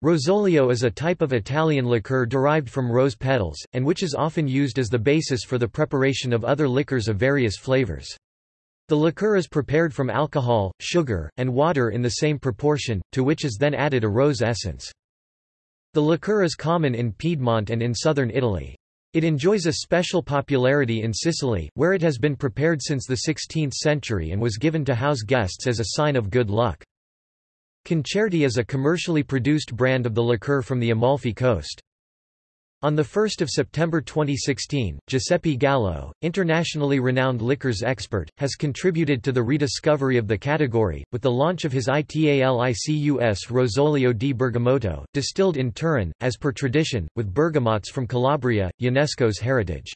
Rosolio is a type of Italian liqueur derived from rose petals, and which is often used as the basis for the preparation of other liquors of various flavors. The liqueur is prepared from alcohol, sugar, and water in the same proportion, to which is then added a rose essence. The liqueur is common in Piedmont and in southern Italy. It enjoys a special popularity in Sicily, where it has been prepared since the 16th century and was given to house guests as a sign of good luck. Concerto is a commercially produced brand of the liqueur from the Amalfi Coast. On 1 September 2016, Giuseppe Gallo, internationally renowned liquors expert, has contributed to the rediscovery of the category, with the launch of his Italicus Rosolio di Bergamotto, distilled in Turin, as per tradition, with bergamots from Calabria, UNESCO's heritage.